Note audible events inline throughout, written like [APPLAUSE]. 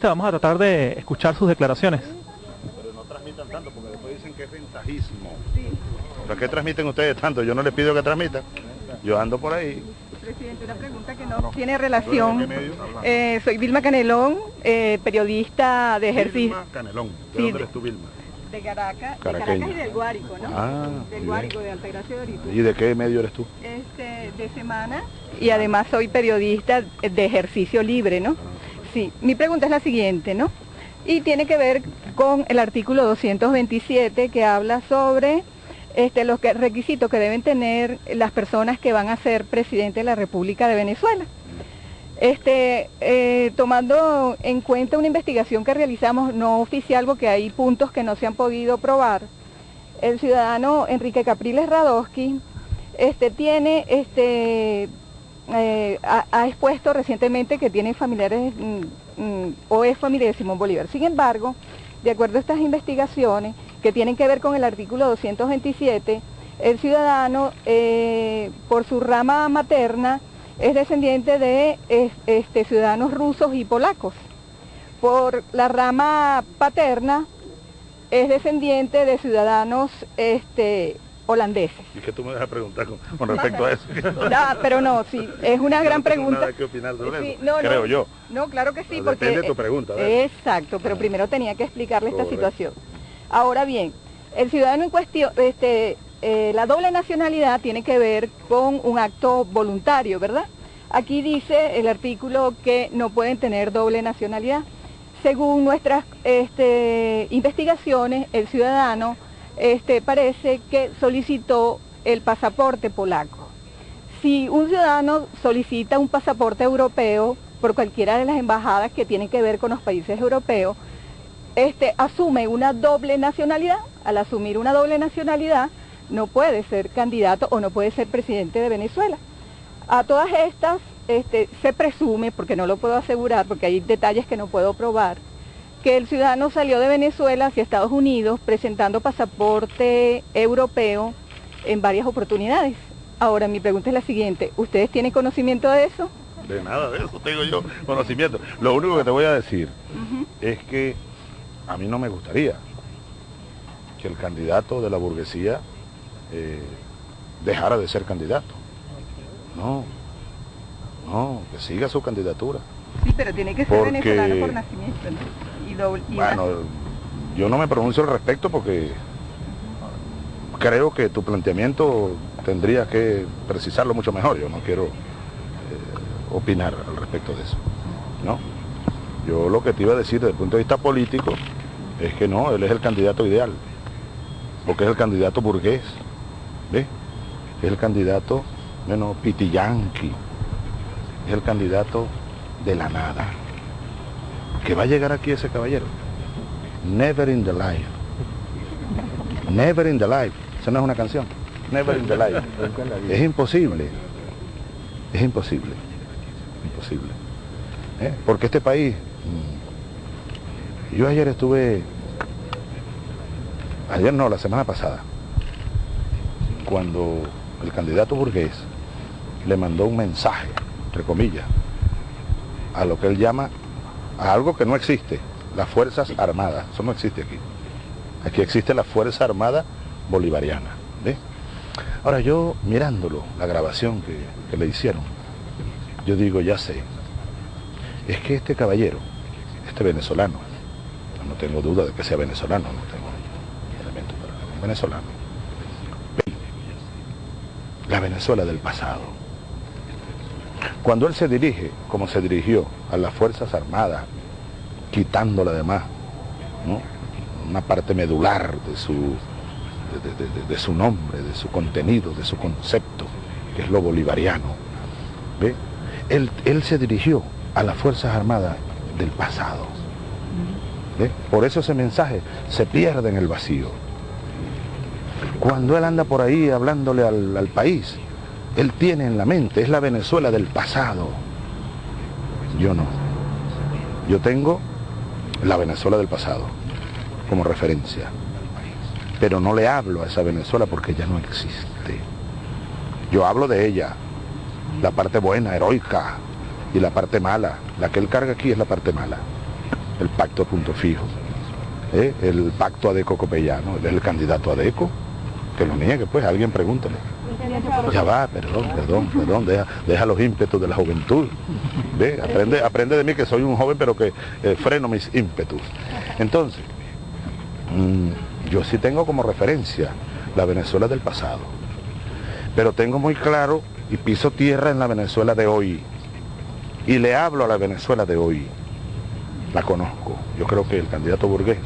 Vamos a tratar de escuchar sus declaraciones. Pero no transmitan tanto porque después dicen que es ventajismo. ¿Para qué transmiten ustedes tanto? Yo no les pido que transmitan. Yo ando por ahí. Presidente, una pregunta que no tiene relación. Eh, soy Vilma Canelón, eh, periodista de ejercicio. Vilma Canelón. ¿De Sí, dónde de- eres tú, Vilma? De Caracas, de. Caracas y del Guárico, ¿no? Ah, del bien. Guárico, de Altagracia de Orito. ¿Y de qué medio eres tú? Este, de semana y además soy periodista de ejercicio libre, ¿no? Sí, mi pregunta es la siguiente, ¿no? Y tiene que ver con el artículo 227 que habla sobre este, los requisitos que deben tener las personas que van a ser presidente de la República de Venezuela. Este, eh, tomando en cuenta una investigación que realizamos no oficial porque hay puntos que no se han podido probar, el ciudadano Enrique Capriles Radowski este, tiene, este, eh, ha, expuesto recientemente que tiene familiares mm, mm, o es familia de Simón Bolívar. Sin embargo, de acuerdo a estas investigaciones que tienen que ver con el artículo 227, el ciudadano, eh, por su rama materna, es descendiente de es- este, ciudadanos rusos y polacos. Por la rama paterna, es descendiente de ciudadanos este, holandeses. ¿Y qué tú me vas a preguntar con, con respecto a eso? [LAUGHS] Ah, pero no, sí, es una gran no pregunta. nada que opinar sobre Sí, eso, no, no. creo yo. No, claro que sí, porque... depende de tu pregunta. Exacto, pero primero tenía que explicarle esta situación. Ahora bien, el ciudadano en cuestión, este, eh, la doble nacionalidad tiene que ver con un acto voluntario, ¿verdad? Aquí dice el artículo que no pueden tener doble nacionalidad. Según nuestras este, investigaciones, el ciudadano este, parece que solicitó el pasaporte polaco. Si un ciudadano solicita un pasaporte europeo por cualquiera de las embajadas que tienen que ver con los países europeos, este, asume una doble nacionalidad. Al asumir una doble nacionalidad, no puede ser candidato o no puede ser presidente de Venezuela. A todas estas este, se presume, porque no lo puedo asegurar, porque hay detalles que no puedo probar, que el ciudadano salió de Venezuela hacia Estados Unidos presentando pasaporte europeo en varias oportunidades. Ahora mi pregunta es la siguiente, ¿ustedes tienen conocimiento de eso? De nada de eso tengo yo conocimiento. Lo único que te voy a decir es que a mí no me gustaría que el candidato de la burguesía eh, dejara de ser candidato. No, no, que siga su candidatura. Sí, pero tiene que ser Porque- venezolano por nacimiento. ¿no? Doble- Bueno, yo no me pronuncio al respecto porque creo que tu planteamiento tendría que precisarlo mucho mejor. Yo no quiero eh, opinar al respecto de eso. ¿no? Yo lo que te iba a decir desde el punto de vista político es que no, él es el candidato ideal, porque es el candidato burgués, ¿ves? Es el candidato, menos pitiyanqui, es el candidato de la nada. Que va a llegar aquí ese caballero. Never in the life. Never in the life. Esa no es una canción. Never in the life. Es imposible. Es imposible. Imposible. ¿Eh? Porque este país... mm, Yo ayer estuve... Ayer no, la semana pasada. Cuando el candidato burgués le mandó un mensaje, entre comillas, a lo que él llama, a algo que no existe, las Fuerzas Armadas. Eso no existe aquí. Aquí existe la Fuerza Armada Bolivariana. ¿ve? Ahora yo, mirándolo, la grabación que, que le hicieron, yo digo, ya sé, es que este caballero, este venezolano, no tengo duda de que sea venezolano, no tengo elementos para venezolano, ve la Venezuela del pasado. Cuando él se dirige, como se dirigió a las Fuerzas Armadas, quitándola además, ¿no? una parte medular de su, de su nombre, de su contenido, de su concepto, que es lo bolivariano. ¿ve? Él, él se dirigió a las Fuerzas Armadas del pasado. ¿ve? Por eso ese mensaje se pierde en el vacío. Cuando él anda por ahí hablándole al, al país, él tiene en la mente, es la Venezuela del pasado. Yo no. Yo tengo la Venezuela del pasado como referencia. Pero no le hablo a esa Venezuela porque ya no existe. Yo hablo de ella, la parte buena, heroica, y la parte mala. La que él carga aquí es la parte mala. el pacto punto fijo, ¿eh? el pacto Adeco Copellano, el candidato Adeco, que lo niegue, pues alguien pregúntale. Ya va, perdón, perdón, perdón, deja, los ímpetus de la juventud. ¿Ve? Aprende, aprende de mí que soy un joven pero que eh, freno mis ímpetus. Entonces, mm, yo sí tengo como referencia la Venezuela del pasado, pero tengo muy claro y piso tierra en la Venezuela de hoy. Y le hablo a la Venezuela de hoy. La conozco. Yo creo que el candidato burgués,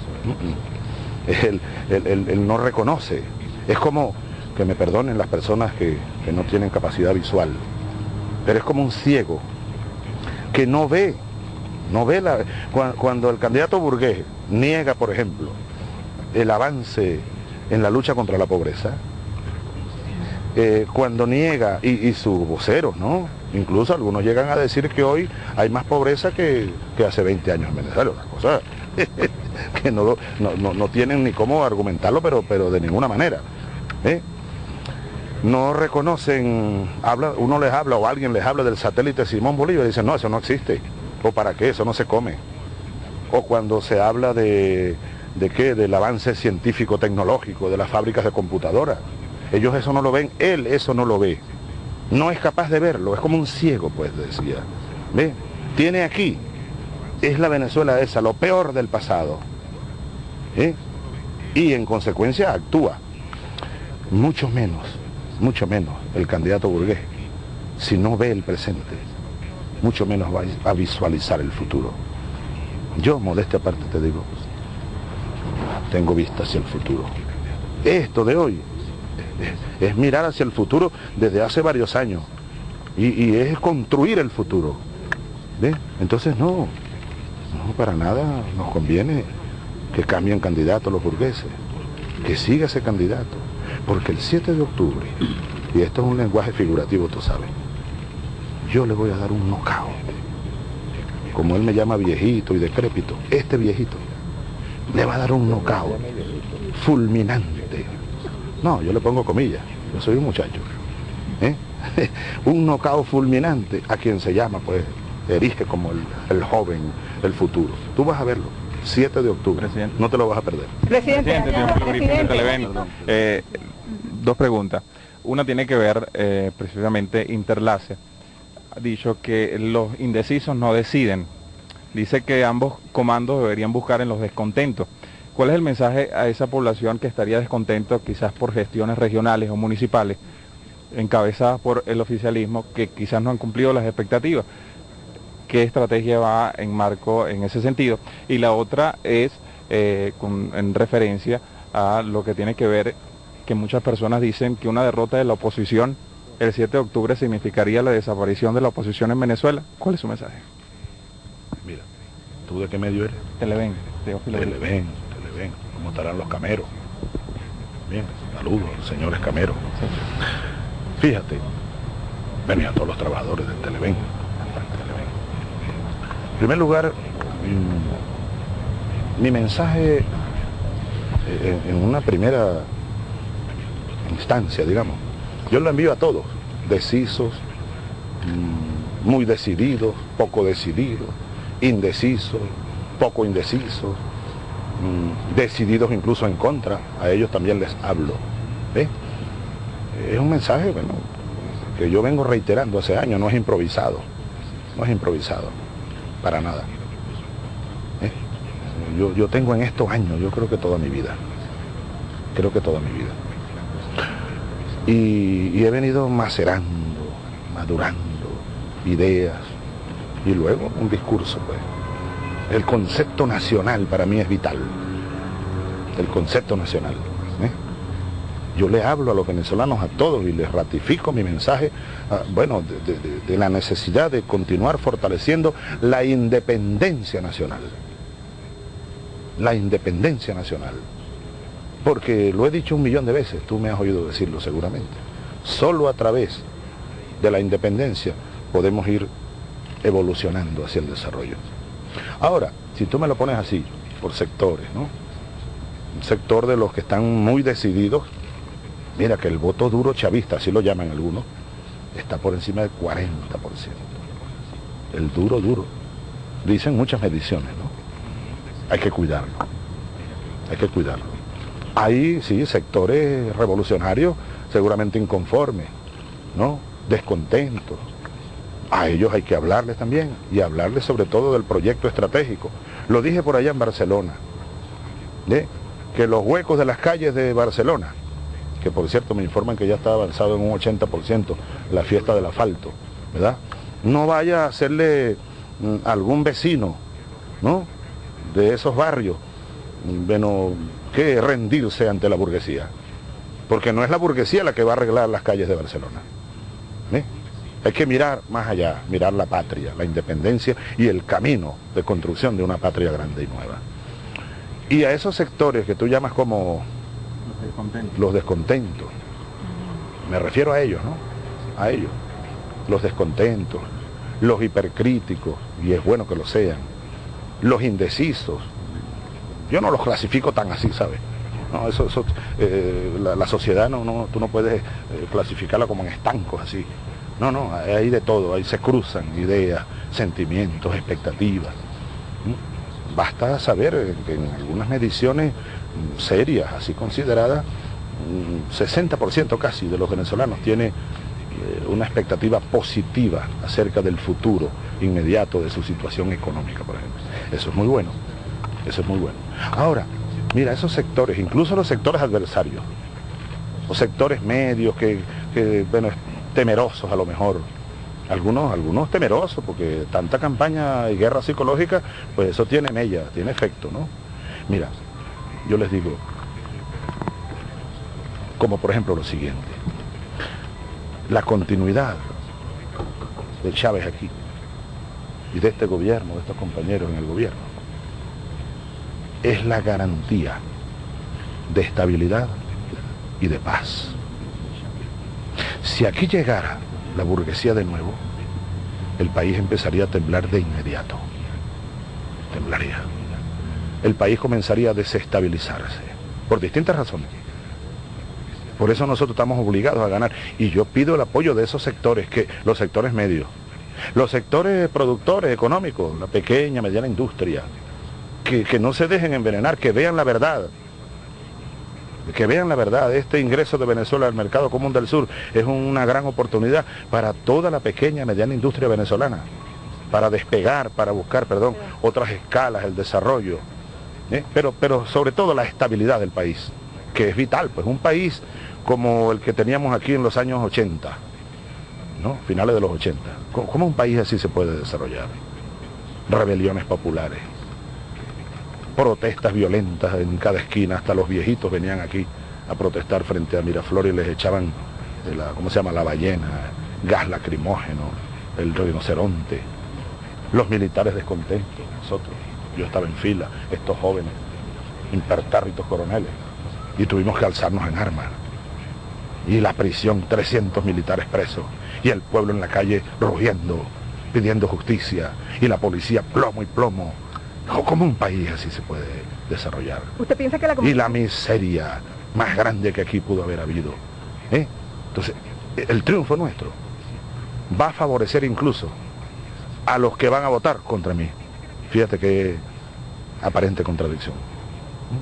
él, él no reconoce. Es como que me perdonen las personas que, no tienen capacidad visual, pero es como un ciego que no ve, no ve la, cuando, el candidato burgués niega, por ejemplo, el avance en la lucha contra la pobreza, eh, cuando niega, y, sus voceros, ¿no? Incluso algunos llegan a decir que hoy hay más pobreza que, hace 20 años en Venezuela, cosa [LAUGHS] que no, no, tienen ni cómo argumentarlo, pero, pero de ninguna manera. ¿eh? No reconocen, habla, uno les habla o alguien les habla del satélite Simón Bolívar y dicen, no, eso no existe. ¿O para qué? Eso no se come. O cuando se habla de, de qué, del avance científico tecnológico, de las fábricas de computadoras. Ellos eso no lo ven, él eso no lo ve. No es capaz de verlo, es como un ciego, pues decía. ¿Ve? Tiene aquí, es la Venezuela esa, lo peor del pasado. ¿eh? Y en consecuencia actúa. Mucho menos mucho menos el candidato burgués, si no ve el presente, mucho menos va a visualizar el futuro. Yo, modestia aparte, te digo, tengo vista hacia el futuro. Esto de hoy es, mirar hacia el futuro desde hace varios años y, es construir el futuro. Entonces no, no, para nada nos conviene que cambien candidatos los burgueses, que siga ese candidato. Porque el 7 de octubre, y esto es un lenguaje figurativo, tú sabes, yo le voy a dar un nocao. Como él me llama viejito y decrépito, este viejito le va a dar un nocao fulminante. No, yo le pongo comillas, yo soy un muchacho. ¿eh? [LAUGHS] un nocao fulminante a quien se llama, pues, erige como el joven, el futuro. Tú vas a verlo. 7 de octubre. No te lo vas a perder. Presidente, eh, dos preguntas. Una tiene que ver eh, precisamente Interlace. Ha dicho que los indecisos no deciden. Dice que ambos comandos deberían buscar en los descontentos. ¿Cuál es el mensaje a esa población que estaría descontento quizás por gestiones regionales o municipales encabezadas por el oficialismo que quizás no han cumplido las expectativas? Qué estrategia va en marco en ese sentido. Y la otra es eh, en referencia a lo que tiene que ver que muchas personas dicen que una derrota de la oposición el 7 de octubre significaría la desaparición de la oposición en Venezuela. ¿Cuál es su mensaje? Mira, ¿tú de qué medio eres? Televen, Televen, Televen. ¿Cómo estarán los cameros? Bien, saludos, señores cameros. Fíjate, ven a todos los trabajadores del Televen en primer lugar, mi mensaje eh, en una primera instancia, digamos, yo lo envío a todos, decisos, mm, muy decididos, poco decididos, indecisos, poco indecisos, mm, decididos incluso en contra, a ellos también les hablo. Es un mensaje bueno, que yo vengo reiterando hace años, no es improvisado, no es improvisado para nada. ¿Eh? Yo, tengo en estos años, yo creo que toda mi vida, creo que toda mi vida. Y, he venido macerando, madurando ideas y luego un discurso, pues. El concepto nacional para mí es vital. El concepto nacional. ¿eh? Yo le hablo a los venezolanos, a todos, y les ratifico mi mensaje, bueno, de, la necesidad de continuar fortaleciendo la independencia nacional. La independencia nacional. Porque lo he dicho un millón de veces, tú me has oído decirlo seguramente. Solo a través de la independencia podemos ir evolucionando hacia el desarrollo. Ahora, si tú me lo pones así, por sectores, ¿no? Un sector de los que están muy decididos Mira que el voto duro chavista, así lo llaman algunos, está por encima del 40%. El duro duro. Dicen muchas mediciones, ¿no? hay que cuidarlo. Hay que cuidarlo. Hay, sí, sectores revolucionarios seguramente inconformes, ¿no? Descontentos. A ellos hay que hablarles también y hablarles sobre todo del proyecto estratégico. Lo dije por allá en Barcelona, ¿eh? que los huecos de las calles de Barcelona, que por cierto me informan que ya está avanzado en un 80% la fiesta del asfalto, ¿verdad? No vaya a hacerle mm, algún vecino, ¿no? De esos barrios, mm, bueno, que rendirse ante la burguesía. Porque no es la burguesía la que va a arreglar las calles de Barcelona. ¿eh? Hay que mirar más allá, mirar la patria, la independencia y el camino de construcción de una patria grande y nueva. Y a esos sectores que tú llamas como los descontentos, me refiero a ellos, ¿no? A ellos, los descontentos, los hipercríticos, y es bueno que lo sean, los indecisos. Yo no los clasifico tan así, ¿sabes? No, eso, eh, la, sociedad no, no, tú no puedes eh, clasificarla como en estancos así. No, no, hay de todo, ahí se cruzan ideas, sentimientos, expectativas. ¿Mm? Basta saber que en algunas mediciones serias, así consideradas, 60% mm, casi de los venezolanos tiene eh, una expectativa positiva acerca del futuro inmediato de su situación económica, por ejemplo. Eso es muy bueno, eso es muy bueno. Ahora, mira, esos sectores, incluso los sectores adversarios, los sectores medios que, que bueno, temerosos a lo mejor. Algunos, algunos temerosos, porque tanta campaña y guerra psicológica, pues eso tiene mella, tiene efecto, ¿no? Mira, yo les digo, como por ejemplo lo siguiente, la continuidad de Chávez aquí y de este gobierno, de estos compañeros en el gobierno, es la garantía de estabilidad y de paz. Si aquí llegara la burguesía de nuevo, el país empezaría a temblar de inmediato. Temblaría. El país comenzaría a desestabilizarse, por distintas razones. Por eso nosotros estamos obligados a ganar. Y yo pido el apoyo de esos sectores, que los sectores medios, los sectores productores económicos, la pequeña, mediana industria, que, que no se dejen envenenar, que vean la verdad, que vean la verdad, este ingreso de Venezuela al mercado común del sur es una gran oportunidad para toda la pequeña y mediana industria venezolana, para despegar, para buscar, perdón, otras escalas, el desarrollo, ¿eh? pero, pero sobre todo la estabilidad del país, que es vital, pues un país como el que teníamos aquí en los años 80, ¿no? finales de los 80, ¿cómo un país así se puede desarrollar? Rebeliones populares, protestas violentas en cada esquina, hasta los viejitos venían aquí a protestar frente a Miraflores y les echaban, la, ¿cómo se llama?, la ballena, gas lacrimógeno, el rinoceronte, los militares descontentos, nosotros, yo estaba en fila, estos jóvenes, impertérritos coroneles, y tuvimos que alzarnos en armas. Y la prisión, 300 militares presos, y el pueblo en la calle rugiendo, pidiendo justicia, y la policía plomo y plomo, ¿Cómo un país así se puede desarrollar? ¿Usted piensa que la Y la miseria más grande que aquí pudo haber habido. ¿eh? Entonces, el triunfo nuestro va a favorecer incluso a los que van a votar contra mí. Fíjate qué aparente contradicción.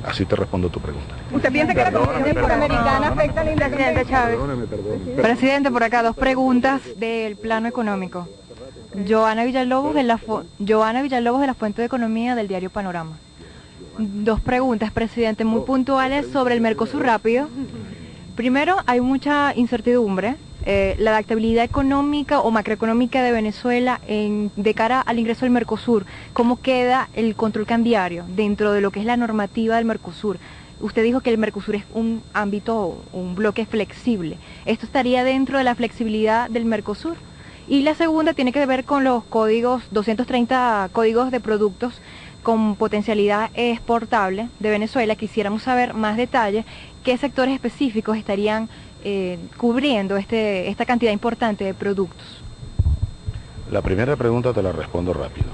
Así te respondo tu pregunta. ¿Usted piensa que la Constitución Panamericana afecta a la independencia Chávez? Presidente, por acá dos preguntas del plano económico. Joana Villalobos, de la Joana Villalobos de la Fuente de Economía del diario Panorama. Dos preguntas, presidente, muy puntuales sobre el Mercosur rápido. Primero, hay mucha incertidumbre. Eh, la adaptabilidad económica o macroeconómica de Venezuela en, de cara al ingreso del Mercosur, ¿cómo queda el control cambiario dentro de lo que es la normativa del Mercosur? Usted dijo que el Mercosur es un ámbito, un bloque flexible. ¿Esto estaría dentro de la flexibilidad del Mercosur? Y la segunda tiene que ver con los códigos, 230 códigos de productos con potencialidad exportable de Venezuela. Quisiéramos saber más detalles, qué sectores específicos estarían eh, cubriendo este, esta cantidad importante de productos. La primera pregunta te la respondo rápido.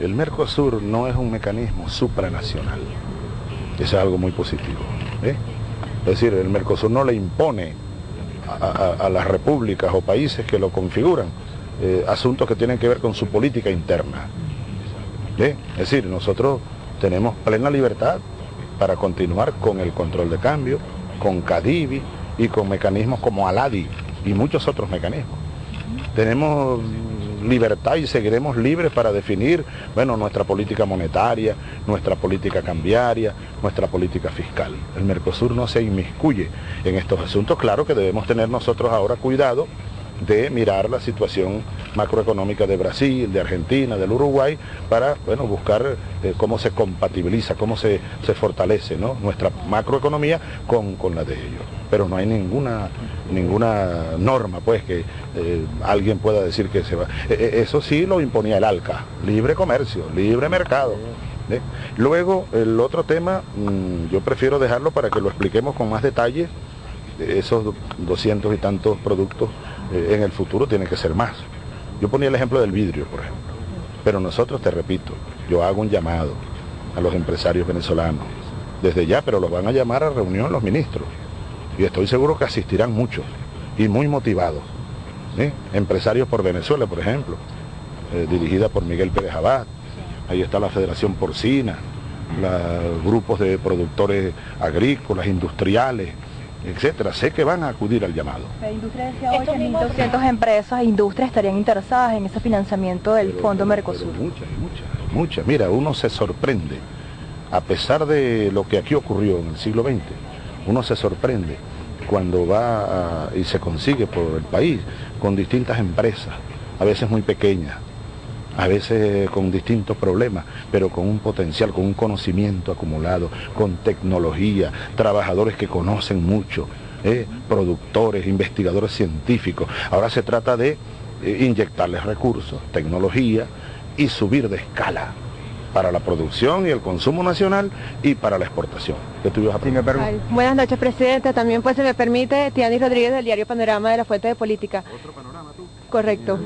El Mercosur no es un mecanismo supranacional. Eso es algo muy positivo. ¿eh? Es decir, el Mercosur no le impone a, las repúblicas o países que lo configuran, eh, asuntos que tienen que ver con su política interna. Es decir, nosotros tenemos plena libertad para continuar con el control de cambio, con Cadivi y con mecanismos como Aladi y muchos otros mecanismos. Tenemos libertad y seguiremos libres para definir, bueno, nuestra política monetaria, nuestra política cambiaria, nuestra política fiscal. El Mercosur no se inmiscuye en estos asuntos. Claro que debemos tener nosotros ahora cuidado de mirar la situación macroeconómica de Brasil, de Argentina, del Uruguay, para bueno, buscar eh, cómo se compatibiliza, cómo se, fortalece nuestra macroeconomía con, la de ellos. Pero no hay ninguna, ninguna norma pues que eh, alguien pueda decir que se va. Eh, eso sí lo imponía el ALCA, libre comercio, libre mercado. Luego, el otro tema, mm, yo prefiero dejarlo para que lo expliquemos con más detalle, esos doscientos y tantos productos en el futuro tienen que ser más. Yo ponía el ejemplo del vidrio, por ejemplo. Pero nosotros, te repito, yo hago un llamado a los empresarios venezolanos, desde ya, pero los van a llamar a reunión los ministros. Y estoy seguro que asistirán muchos y muy motivados. Empresarios por Venezuela, por ejemplo, eh, dirigida por Miguel Pérez Abad. Ahí está la Federación Porcina, los grupos de productores agrícolas, industriales, etcétera. Sé que van a acudir al llamado. La industria decía hoy que 1.200 empresas e industrias estarían interesadas en ese financiamiento del Fondo Mercosur. Muchas, muchas, muchas. Mira, uno se sorprende, a pesar de lo que aquí ocurrió en el siglo XX, uno se sorprende cuando va y se consigue por el país con distintas empresas, a veces muy pequeñas, a veces con distintos problemas, pero con un potencial, con un conocimiento acumulado, con tecnología, trabajadores que conocen mucho, ¿eh? productores, investigadores científicos. Ahora se trata de eh, inyectarles recursos, tecnología y subir de escala para la producción y el consumo nacional y para la exportación. Buenas noches, presidente. También, pues, se me permite, Tiani Rodríguez del diario Panorama de la Fuente de Política. ¿Otro panorama tú? Correcto.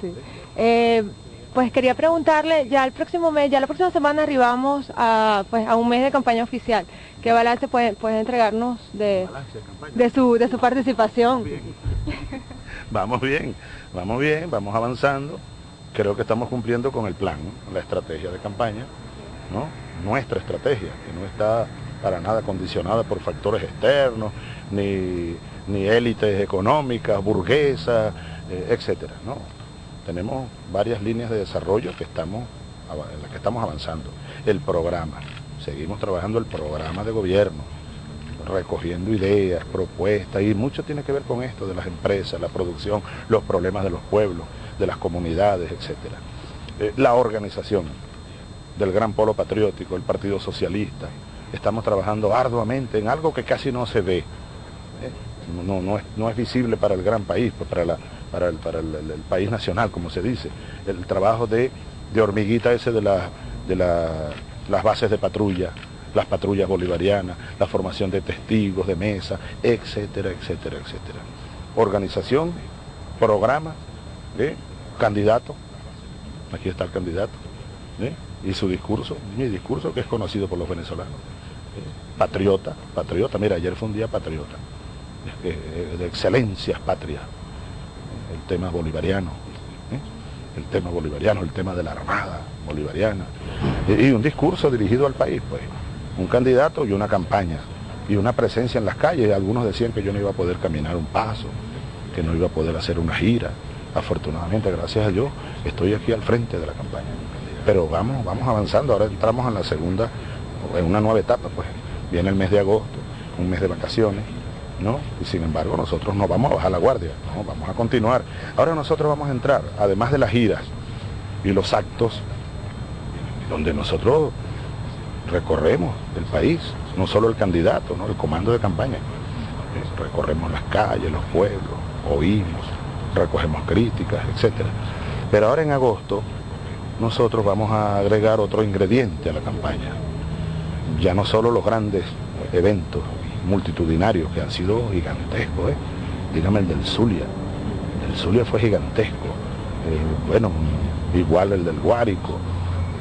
Sí. Eh, pues quería preguntarle, ya el próximo mes, ya la próxima semana arribamos a, pues, a un mes de campaña oficial. ¿Qué balance puede, puede entregarnos de, de, su, de su participación? [LAUGHS] Vamos bien, vamos bien, vamos avanzando. Creo que estamos cumpliendo con el plan, la estrategia de campaña, nuestra estrategia, que no está para nada condicionada por factores externos, ni, ni élites económicas, burguesas, eh, etcétera. ¿no? tenemos varias líneas de desarrollo que estamos, en las que estamos avanzando. El programa, seguimos trabajando el programa de gobierno, recogiendo ideas, propuestas, y mucho tiene que ver con esto de las empresas, la producción, los problemas de los pueblos, de las comunidades, etc. Eh, la organización del Gran Polo Patriótico, el Partido Socialista, estamos trabajando arduamente en algo que casi no se ve. ¿eh? No, no, es, no es visible para el gran país, pues para la para el, para el, país nacional, como se dice. El trabajo de, hormiguita ese de, la, de las bases de patrulla, las patrullas bolivarianas, la formación de testigos, de mesa, etcétera, etcétera, etcétera. Organización, programa, ¿eh? candidato, aquí está el candidato, ¿eh? y su discurso, mi discurso que es conocido por los venezolanos. ¿eh? Patriota, patriota, mira, ayer fue un día patriota, de excelencias patrias. El tema bolivariano, el tema bolivariano, el tema de la Armada bolivariana, y, un discurso dirigido al país, pues, un candidato y una campaña, y una presencia en las calles, algunos decían que yo no iba a poder caminar un paso, que no iba a poder hacer una gira, afortunadamente, gracias a Dios, estoy aquí al frente de la campaña, pero vamos, vamos avanzando, ahora entramos en la segunda, en una nueva etapa, pues, viene el mes de agosto, un mes de vacaciones, y sin embargo nosotros no vamos a bajar la guardia, ¿no? vamos a continuar. Ahora nosotros vamos a entrar, además de las giras y los actos, donde nosotros recorremos el país, no solo el candidato, ¿no? el comando de campaña. Recorremos las calles, los pueblos, oímos, recogemos críticas, etc. Pero ahora en agosto nosotros vamos a agregar otro ingrediente a la campaña. Ya no solo los grandes eventos multitudinarios que han sido gigantescos. ¿eh? Dígame el del Zulia. El Zulia fue gigantesco. Eh, bueno, igual el del Guárico,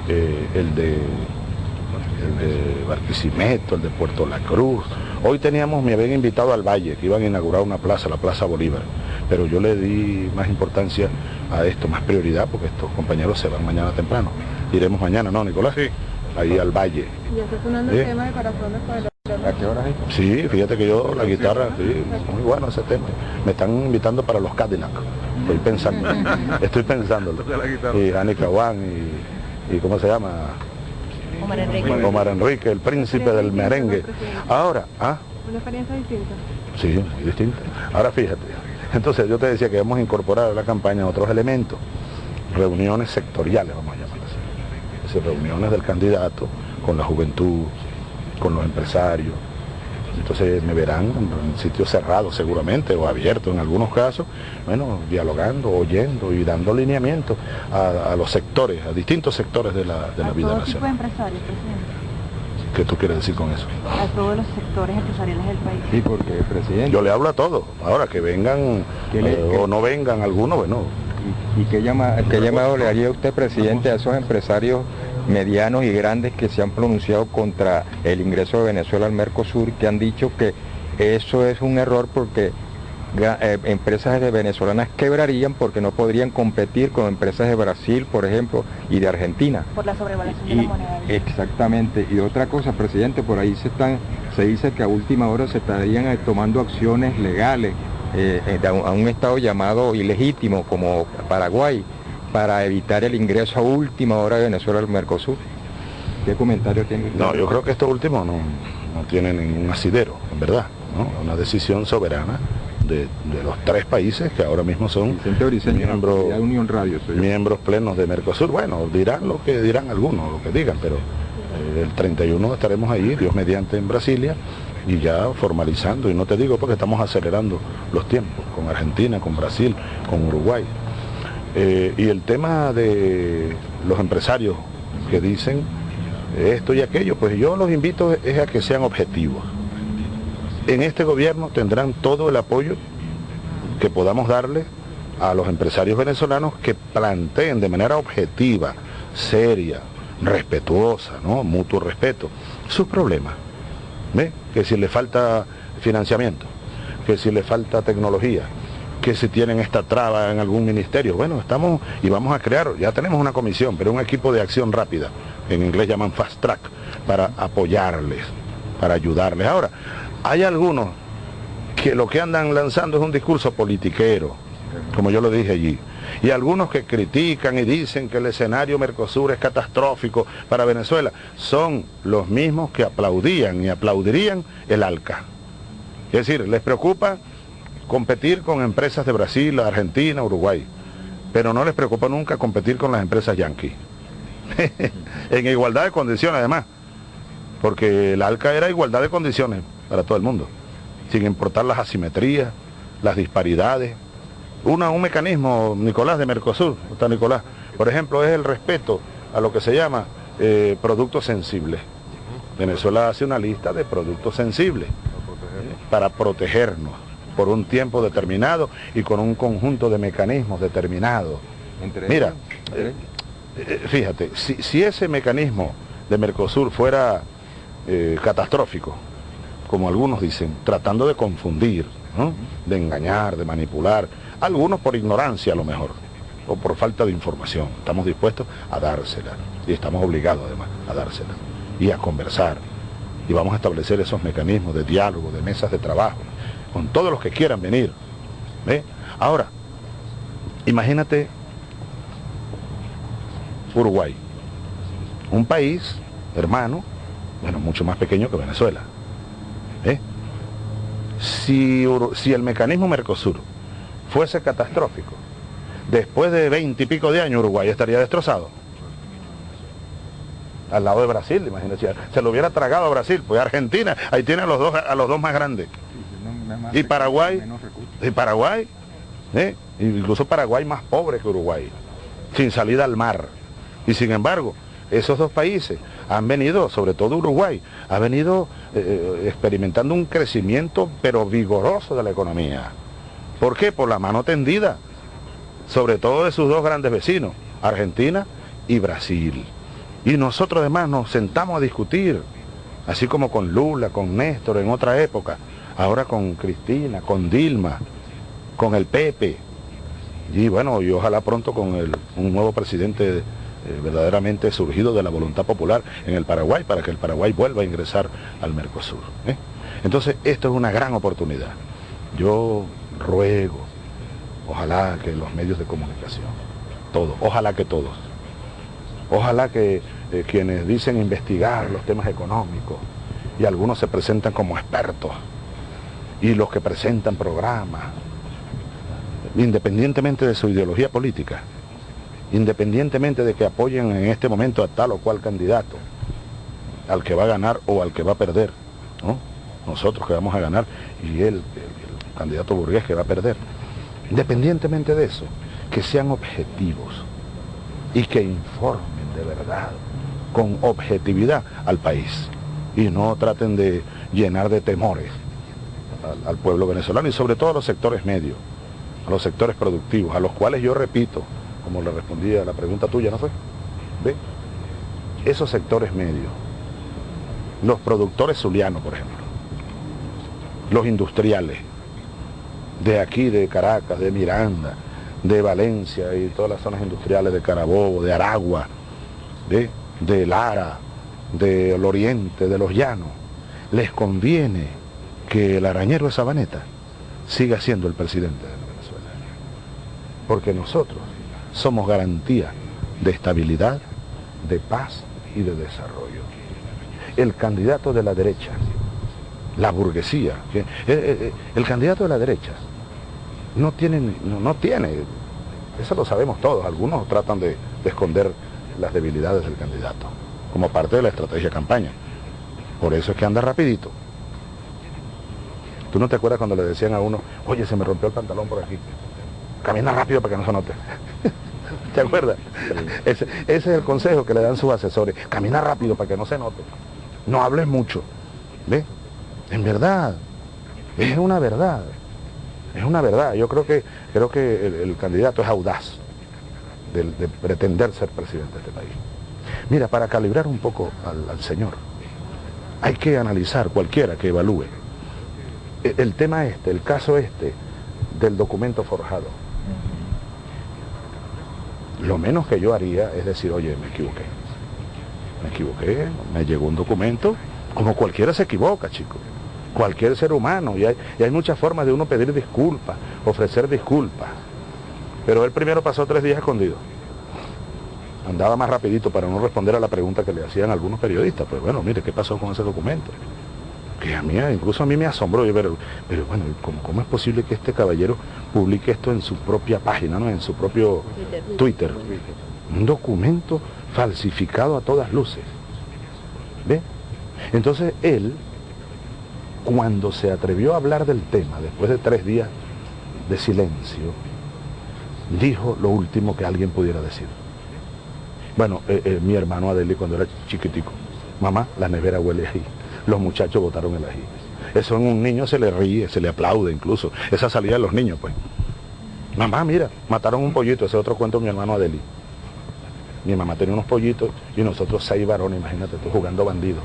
eh, el, de, el de Barquisimeto, el de Puerto La Cruz. Hoy teníamos, me habían invitado al Valle, que iban a inaugurar una plaza, la Plaza Bolívar. Pero yo le di más importancia a esto, más prioridad, porque estos compañeros se van mañana temprano. Iremos mañana, ¿no, Nicolás? Sí. ahí al valle. Y está sonando ¿Sí? el tema de corazones el ¿A qué hora es? Sí, fíjate que yo la guitarra, sí, muy bueno ese tema. Me están invitando para los Cadillac. Estoy pensando, [LAUGHS] estoy pensándolo. Y Anika Wan y, y ¿cómo se llama? Omar Enrique. Omar Enrique, el príncipe del merengue. Ahora, ¿ah? Una experiencia distinta. Sí, distinto. Ahora fíjate, entonces yo te decía que vamos a incorporar a la campaña otros elementos, reuniones sectoriales, vamos a llamarlas así. Es decir, reuniones del candidato con la juventud, con los empresarios. Entonces me verán en sitios cerrados seguramente o abiertos en algunos casos, bueno, dialogando, oyendo y dando lineamiento a, a los sectores, a distintos sectores de la, de la A vida todo tipo de nacional. empresarios, presidente. ¿Qué tú quieres decir con eso? A todos los sectores empresariales del país. Sí, porque, presidente. Yo le hablo a todos. Ahora que vengan ¿Qué le- eh, o no vengan algunos, bueno, ¿Y qué, llama, qué llamado le haría usted, presidente, a esos empresarios medianos y grandes que se han pronunciado contra el ingreso de Venezuela al Mercosur, que han dicho que eso es un error porque eh, empresas de venezolanas quebrarían porque no podrían competir con empresas de Brasil, por ejemplo, y de Argentina? Por la sobrevaluación de la moneda. exactamente. Y otra cosa, presidente, por ahí se están, se dice que a última hora se estarían eh, tomando acciones legales eh, a, un, a un estado llamado ilegítimo como Paraguay para evitar el ingreso a última hora de Venezuela al Mercosur. ¿Qué comentario tiene? No, yo creo que esto último no, no tiene ningún asidero, en verdad. ¿no? Una decisión soberana de, de los tres países que ahora mismo son Briceño, miembros, Unión Radio. miembros plenos de Mercosur. Bueno, dirán lo que dirán algunos, lo que digan, pero eh, el 31 estaremos ahí, Dios mediante, en Brasilia, y ya formalizando, y no te digo porque estamos acelerando los tiempos, con Argentina, con Brasil, con Uruguay. Eh, y el tema de los empresarios que dicen esto y aquello, pues yo los invito es a que sean objetivos. En este gobierno tendrán todo el apoyo que podamos darle a los empresarios venezolanos que planteen de manera objetiva, seria, respetuosa, ¿no? mutuo respeto, sus problemas. ¿Ve? Que si le falta financiamiento, que si le falta tecnología, que si tienen esta traba en algún ministerio. Bueno, estamos y vamos a crear, ya tenemos una comisión, pero un equipo de acción rápida, en inglés llaman fast track, para apoyarles, para ayudarles. Ahora, hay algunos que lo que andan lanzando es un discurso politiquero, como yo lo dije allí. Y algunos que critican y dicen que el escenario Mercosur es catastrófico para Venezuela, son los mismos que aplaudían y aplaudirían el ALCA. Es decir, les preocupa competir con empresas de Brasil, Argentina, Uruguay, pero no les preocupa nunca competir con las empresas yanquis. [LAUGHS] en igualdad de condiciones además, porque el ALCA era igualdad de condiciones para todo el mundo, sin importar las asimetrías, las disparidades. Una, un mecanismo, Nicolás, de Mercosur, está Nicolás, por ejemplo, es el respeto a lo que se llama eh, productos sensibles. Venezuela hace una lista de productos sensibles para protegernos por un tiempo determinado y con un conjunto de mecanismos determinados. Mira, eh, eh, fíjate, si, si ese mecanismo de Mercosur fuera eh, catastrófico, como algunos dicen, tratando de confundir, de engañar, de manipular, algunos por ignorancia a lo mejor, o por falta de información, estamos dispuestos a dársela, y estamos obligados además a dársela, y a conversar, y vamos a establecer esos mecanismos de diálogo, de mesas de trabajo, con todos los que quieran venir. ¿ve? Ahora, imagínate Uruguay, un país hermano, bueno, mucho más pequeño que Venezuela. Si, si el mecanismo Mercosur fuese catastrófico, después de veinte y pico de años Uruguay estaría destrozado. Al lado de Brasil, imagínate, se lo hubiera tragado a Brasil, pues Argentina, ahí tiene a los dos, a los dos más grandes. Y Paraguay, y Paraguay, ¿eh? incluso Paraguay más pobre que Uruguay, sin salida al mar. Y sin embargo, esos dos países han venido, sobre todo Uruguay, ha venido eh, experimentando un crecimiento pero vigoroso de la economía. ¿Por qué? Por la mano tendida, sobre todo de sus dos grandes vecinos, Argentina y Brasil. Y nosotros además nos sentamos a discutir, así como con Lula, con Néstor en otra época, ahora con Cristina, con Dilma, con el Pepe, y bueno, y ojalá pronto con el, un nuevo presidente eh, verdaderamente surgido de la voluntad popular en el Paraguay para que el Paraguay vuelva a ingresar al Mercosur. ¿eh? Entonces, esto es una gran oportunidad. Yo ruego, ojalá que los medios de comunicación, todos, ojalá que todos, ojalá que eh, quienes dicen investigar los temas económicos y algunos se presentan como expertos y los que presentan programas, independientemente de su ideología política, independientemente de que apoyen en este momento a tal o cual candidato, al que va a ganar o al que va a perder, nosotros que vamos a ganar y el, candidato burgués que va a perder. Independientemente de eso, que sean objetivos y que informen de verdad, con objetividad al país y no traten de llenar de temores al pueblo venezolano y sobre todo a los sectores medios, a los sectores productivos, a los cuales yo repito, como le respondí a la pregunta tuya, ¿no fue? ¿Ve? Esos sectores medios, los productores zulianos, por ejemplo, los industriales, de aquí, de Caracas, de Miranda, de Valencia y todas las zonas industriales de Carabobo, de Aragua, de, de Lara, del Oriente, de los Llanos, les conviene que el arañero de Sabaneta siga siendo el presidente de Venezuela. Porque nosotros somos garantía de estabilidad, de paz y de desarrollo. El candidato de la derecha, la burguesía, eh, eh, eh, el candidato de la derecha no tiene, no, tiene, eso lo sabemos todos, algunos tratan de, de esconder las debilidades del candidato, como parte de la estrategia campaña. Por eso es que anda rapidito. ¿Tú no te acuerdas cuando le decían a uno, oye, se me rompió el pantalón por aquí? Camina rápido para que no se note. [LAUGHS] ¿Te acuerdas? Ese, es el consejo que le dan sus asesores. Camina rápido para que no se note. No hables mucho. ¿Ve? En verdad. Es una verdad. Es una verdad. Yo creo que, creo que el, candidato es audaz de, pretender ser presidente de este país. Mira, para calibrar un poco al, al señor, hay que analizar cualquiera que evalúe e, el tema este, el caso este del documento forjado lo menos que yo haría es decir, oye, me equivoqué. Me equivoqué, me llegó un documento, como cualquiera se equivoca, chicos. Cualquier ser humano, y hay, y hay muchas formas de uno pedir disculpas, ofrecer disculpas. Pero él primero pasó tres días escondido. Andaba más rapidito para no responder a la pregunta que le hacían algunos periodistas. Pues bueno, mire, ¿qué pasó con ese documento? Que a mí, incluso a mí me asombró, pero, pero bueno, ¿cómo, es posible que este caballero publique esto en su propia página, ¿no? en su propio Twitter? Un documento falsificado a todas luces. ¿Ve? Entonces él, cuando se atrevió a hablar del tema, después de tres días de silencio, dijo lo último que alguien pudiera decir. Bueno, eh, eh, mi hermano Adeli cuando era chiquitico, mamá, la nevera huele ahí los muchachos votaron el ají. Eso en un niño se le ríe, se le aplaude incluso. Esa salida de los niños, pues. Mamá, mira, mataron un pollito, ese otro cuento mi hermano Adeli. Mi mamá tenía unos pollitos y nosotros seis varones, imagínate tú, jugando bandidos,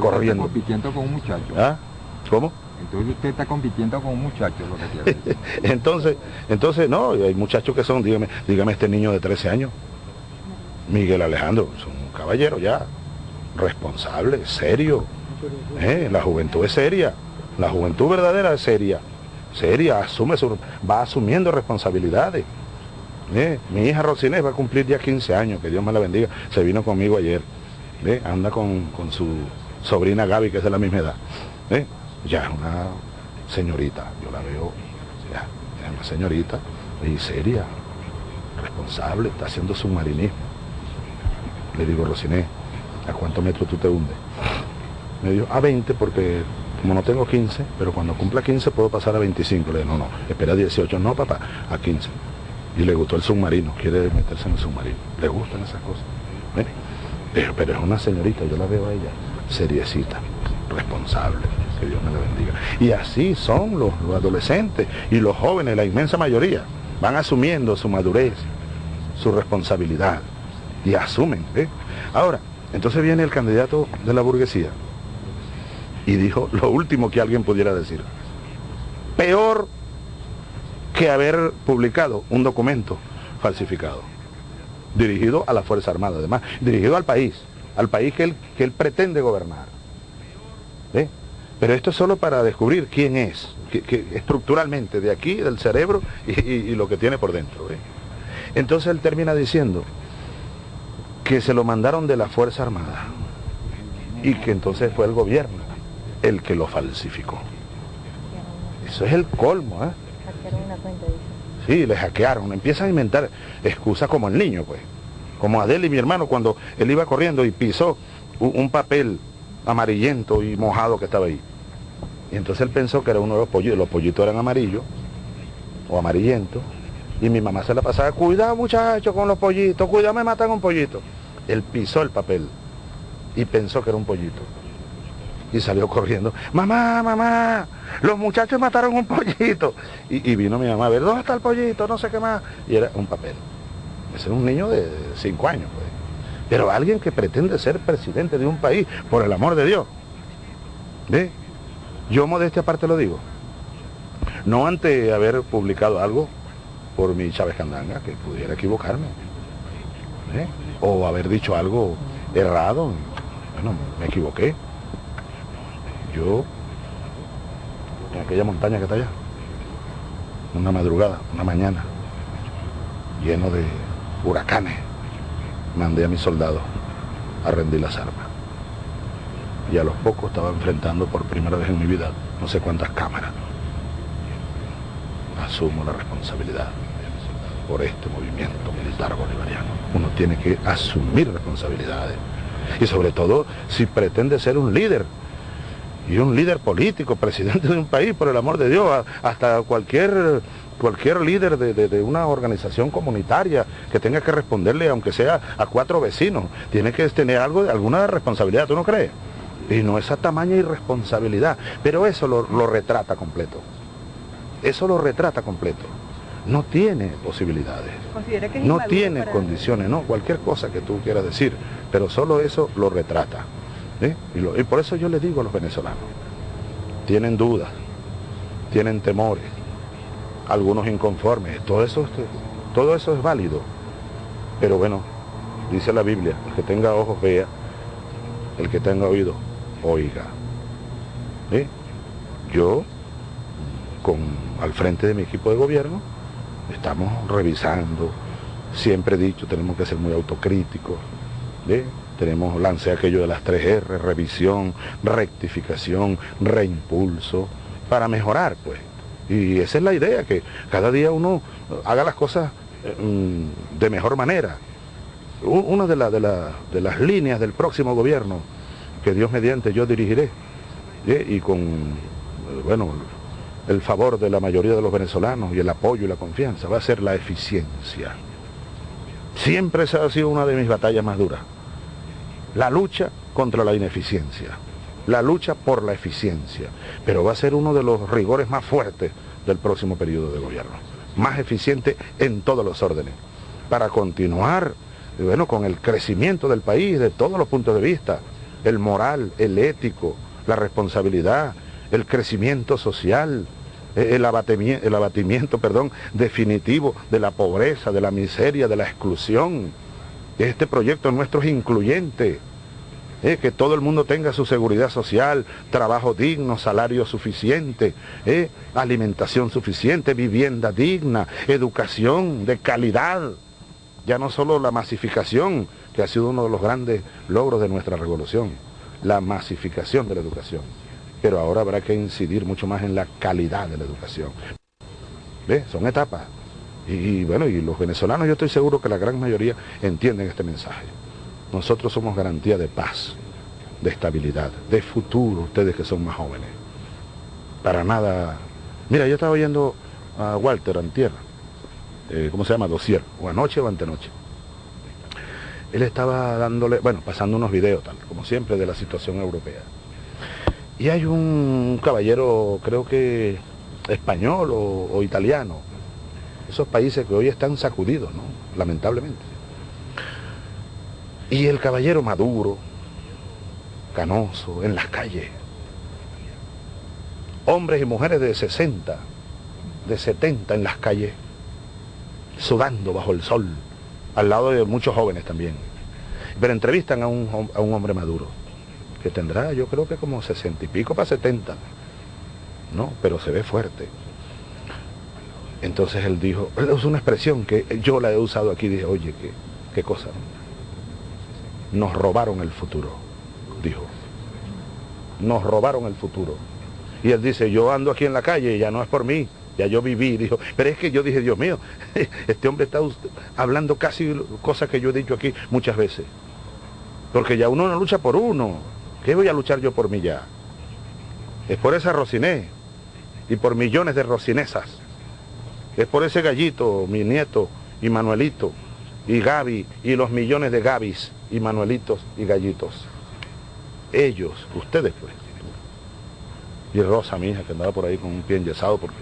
corriendo. Está compitiendo con un muchacho. ¿Ah? ¿Cómo? Entonces usted está compitiendo con un muchacho, lo que quiere [LAUGHS] entonces, entonces, no, hay muchachos que son, dígame, dígame este niño de 13 años, Miguel Alejandro, son un caballero ya, responsable, serio, eh, la juventud es seria, la juventud verdadera es seria, seria, asume su, va asumiendo responsabilidades. Eh, mi hija Rosinés va a cumplir ya 15 años, que Dios me la bendiga, se vino conmigo ayer, eh, anda con, su sobrina Gaby, que es de la misma edad. ya es una señorita, yo la veo, ya, es una señorita y seria, responsable, está haciendo submarinismo. Le digo, Rosinés, ¿a cuántos metros tú te hundes? Me dio a 20 porque como no tengo 15, pero cuando cumpla 15 puedo pasar a 25. Le dije, no, no, espera 18. No, papá, a 15. Y le gustó el submarino, quiere meterse en el submarino. Le gustan esas cosas. Pero, pero es una señorita, yo la veo a ella, seriecita, responsable, que Dios me la bendiga. Y así son los, adolescentes y los jóvenes, la inmensa mayoría, van asumiendo su madurez, su responsabilidad, y asumen. Ahora, entonces viene el candidato de la burguesía, y dijo lo último que alguien pudiera decir. Peor que haber publicado un documento falsificado. dirigido a la Fuerza Armada, además, dirigido al país, al país que él, que él pretende gobernar. Pero esto es solo para descubrir quién es, que, estructuralmente, de aquí, del cerebro y, lo que tiene por dentro. Entonces él termina diciendo que se lo mandaron de la Fuerza Armada y que entonces fue el gobierno el que lo falsificó. Eso es el colmo, ¿eh? Sí, le hackearon, empiezan a inventar excusas como el niño, pues. Como Adel y mi hermano cuando él iba corriendo y pisó un papel amarillento y mojado que estaba ahí. Y entonces él pensó que era uno de los pollitos, los pollitos eran amarillos o amarillentos. Y mi mamá se la pasaba, cuidado muchacho con los pollitos, cuidado me matan un pollito. Él pisó el papel y pensó que era un pollito. Y salió corriendo, mamá, mamá, los muchachos mataron un pollito. Y, vino mi mamá a ver, ¿dónde está el pollito? No sé qué más. Y era un papel. Ese era un niño de cinco años, pues. Pero alguien que pretende ser presidente de un país, por el amor de Dios. ¿Ve? Yo modestia aparte lo digo. No ante haber publicado algo por mi Chávez Candanga, que pudiera equivocarme. O haber dicho algo errado. Bueno, me equivoqué. Yo, en aquella montaña que está allá, una madrugada, una mañana, lleno de huracanes, mandé a mis soldados a rendir las armas. Y a los pocos estaba enfrentando por primera vez en mi vida no sé cuántas cámaras. Asumo la responsabilidad por este movimiento militar bolivariano. Uno tiene que asumir responsabilidades. Y sobre todo si pretende ser un líder. Y un líder político, presidente de un país, por el amor de Dios, hasta cualquier cualquier líder de, una organización comunitaria que tenga que responderle, aunque sea a cuatro vecinos, tiene que tener algo, alguna responsabilidad, ¿tú no crees? Y no esa tamaña irresponsabilidad, pero eso lo, retrata completo. Eso lo retrata completo. No tiene posibilidades. no tiene condiciones, no, cualquier cosa que tú quieras decir, pero solo eso lo retrata. Y por eso yo le digo a los venezolanos, tienen dudas, tienen temores, algunos inconformes, todo eso, todo eso es válido. Pero bueno, dice la Biblia, el que tenga ojos vea, el que tenga oído oiga. Yo, con, al frente de mi equipo de gobierno, estamos revisando, siempre he dicho, tenemos que ser muy autocríticos. Tenemos, lance aquello de las 3R, revisión, rectificación, reimpulso, para mejorar, pues. Y esa es la idea, que cada día uno haga las cosas mm, de mejor manera. Una de, de, las líneas del próximo gobierno, que Dios mediante yo dirigiré, y con, eh, bueno, el favor de la mayoría de los venezolanos y el apoyo y la confianza, va a ser la eficiencia. Siempre esa ha sido una de mis batallas más duras. La lucha contra la ineficiencia. La lucha por la eficiencia, pero va a ser uno de los rigores más fuertes del próximo periodo de gobierno, más eficiente en todos los órdenes, para continuar bueno, con el crecimiento del país de todos los puntos de vista, el moral, el ético, la responsabilidad, el crecimiento social, eh, el abatimiento, el abatimiento perdón, definitivo de la pobreza, de la miseria, de la exclusión. Este proyecto nuestro es incluyente, eh, que todo el mundo tenga su seguridad social, trabajo digno, salario suficiente, eh, alimentación suficiente, vivienda digna, educación de calidad. Ya no solo la masificación, que ha sido uno de los grandes logros de nuestra revolución, la masificación de la educación. Pero ahora habrá que incidir mucho más en la calidad de la educación. ¿Ve? Son etapas. Y bueno, y los venezolanos yo estoy seguro que la gran mayoría entienden este mensaje. Nosotros somos garantía de paz, de estabilidad, de futuro, ustedes que son más jóvenes. Para nada... Mira, yo estaba oyendo a Walter Antier, eh, ¿cómo se llama? Dosier, o anoche o antenoche. Él estaba dándole, bueno, pasando unos videos, tal, como siempre, de la situación europea. Y hay un caballero, creo que español o, o italiano, esos países que hoy están sacudidos, ¿no? Lamentablemente y el caballero maduro, canoso, en las calles. Hombres y mujeres de 60, de 70 en las calles, sudando bajo el sol, al lado de muchos jóvenes también. Pero entrevistan a un, a un hombre maduro, que tendrá yo creo que como 60 y pico para 70, ¿no? Pero se ve fuerte. Entonces él dijo, él usó una expresión que yo la he usado aquí, dije, oye, qué, qué cosa. Nos robaron el futuro, dijo. Nos robaron el futuro. Y él dice, yo ando aquí en la calle y ya no es por mí, ya yo viví, dijo, pero es que yo dije, Dios mío, [LAUGHS] este hombre está hablando casi cosas que yo he dicho aquí muchas veces. Porque ya uno no lucha por uno. ¿Qué voy a luchar yo por mí ya? Es por esa Rociné y por millones de Rocinesas. Es por ese gallito, mi nieto y Manuelito y Gaby y los millones de Gabis y Manuelitos y gallitos. Ellos, ustedes pues. Y Rosa, mi hija, que andaba por ahí con un pie enyesado porque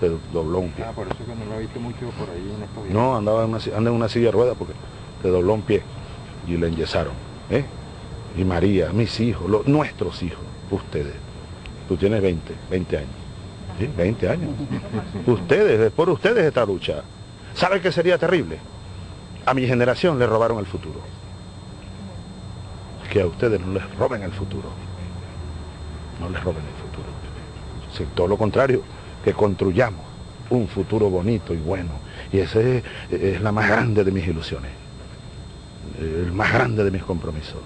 se dobló un pie. Ah, por eso que no lo he visto mucho por ahí en estos días. No, andaba en una, anda en una silla de ruedas porque se dobló un pie y le enyesaron. ¿eh? Y María, mis hijos, los, nuestros hijos, ustedes. Tú tienes 20, 20 años. ¿Sí? 20 años. Ustedes, es por ustedes esta lucha. ¿Sabe qué sería terrible? A mi generación le robaron el futuro. Que a ustedes no les roben el futuro. No les roben el futuro. Sí, todo lo contrario, que construyamos un futuro bonito y bueno. Y esa es, es la más grande de mis ilusiones. El más grande de mis compromisos.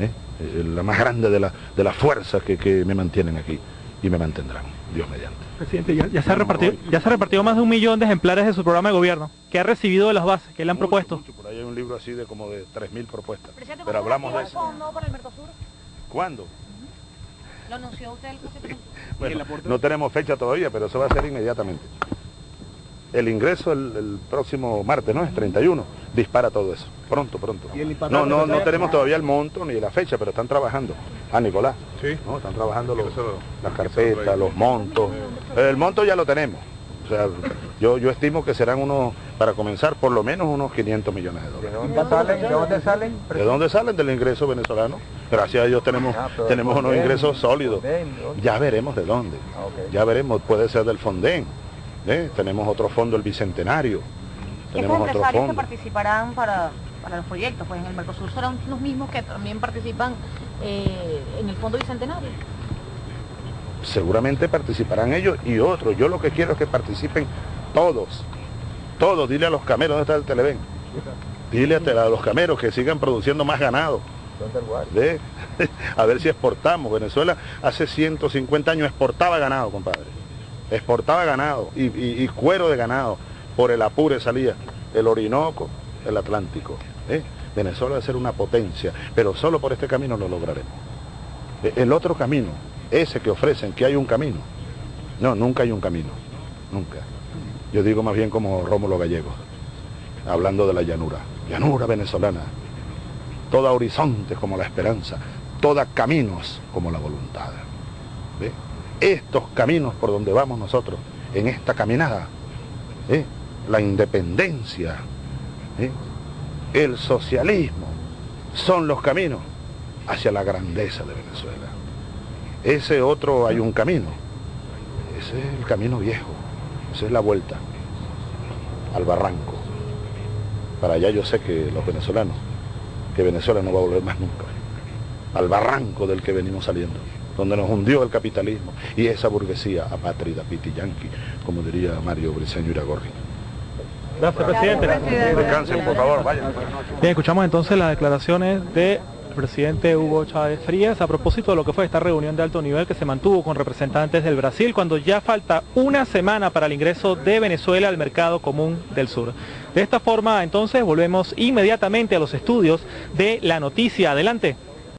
¿eh? La más grande de, la, de las fuerzas que, que me mantienen aquí y me mantendrán, Dios mediante. Presidente, ya, ya se ha repartido, ya se ha repartido más de un millón de ejemplares de su programa de gobierno. ¿Qué ha recibido de las bases? ¿Qué le han Mucho, propuesto? mucho. Por ahí hay un libro así de como de 3.000 propuestas. Presidente, Pero ¿cuándo hablamos de eso. el fondo para el Mercosur? ¿Cuándo? Lo anunció usted el presidente. [LAUGHS] Bueno, no tenemos fecha todavía, pero eso va a ser inmediatamente. El ingreso el, el próximo martes, ¿no? Es 31. Dispara todo eso. Pronto, pronto. No, no, no tenemos todavía el monto ni la fecha, pero están trabajando. Ah, Nicolás. Sí. ¿no? Están trabajando los- las carpetas, lo- los montos. El monto ya lo tenemos. O sea, yo, yo estimo que serán unos, para comenzar, por lo menos unos 500 millones de ¿De dólares. dónde salen? ¿De dónde salen? ¿De dónde salen? Del ingreso venezolano. Gracias a Dios tenemos, Ah, tenemos unos Fonden, ingresos sólidos. Fonden, ¿de? Ya veremos de dónde. Ah, ok. Ya veremos, puede ser del Fonden. ¿eh? Tenemos otro fondo, el Bicentenario. Tenemos otro empresarios fondo. participarán para, para los proyectos pues en el Mercosur serán los mismos que también participan eh, en el Fondo Bicentenario. Seguramente participarán ellos y otros. Yo lo que quiero es que participen todos. Todos. Dile a los cameros, ¿dónde está el Televen? Dile a, los cameros que sigan produciendo más ganado. [LAUGHS] A ver si exportamos. Venezuela hace 150 años exportaba ganado, compadre. Exportaba ganado y, y- y cuero de ganado. Por el Apure salía el Orinoco, el Atlántico. ¿Eh? Venezuela debe ser una potencia, pero solo por este camino lo lograremos. E- El otro camino, ese que ofrecen, que hay un camino. No, nunca hay un camino. Nunca. Yo digo más bien como Rómulo Gallego, hablando de la llanura. Llanura venezolana toda horizonte como la esperanza, toda caminos como la voluntad. Estos caminos por donde vamos nosotros, en esta caminada, ¿eh? la independencia, ¿eh? El socialismo, son los caminos hacia la grandeza de Venezuela. Ese otro hay un camino, ese es el camino viejo, esa es la vuelta al barranco. Para allá yo sé que los venezolanos que Venezuela no va a volver más nunca. Al barranco del que venimos saliendo, donde nos hundió el capitalismo y esa burguesía apátrida, pitiyanqui, como diría Mario Briceño Iragorri. Gracias, presidente. Descansen, por favor, vayan. Bien, escuchamos entonces las declaraciones del presidente Hugo Chávez Frías a propósito de lo que fue esta reunión de alto nivel que se mantuvo con representantes del Brasil cuando ya falta una semana para el ingreso de Venezuela al mercado común del sur. De esta forma, entonces, volvemos inmediatamente a los estudios de la noticia. Adelante.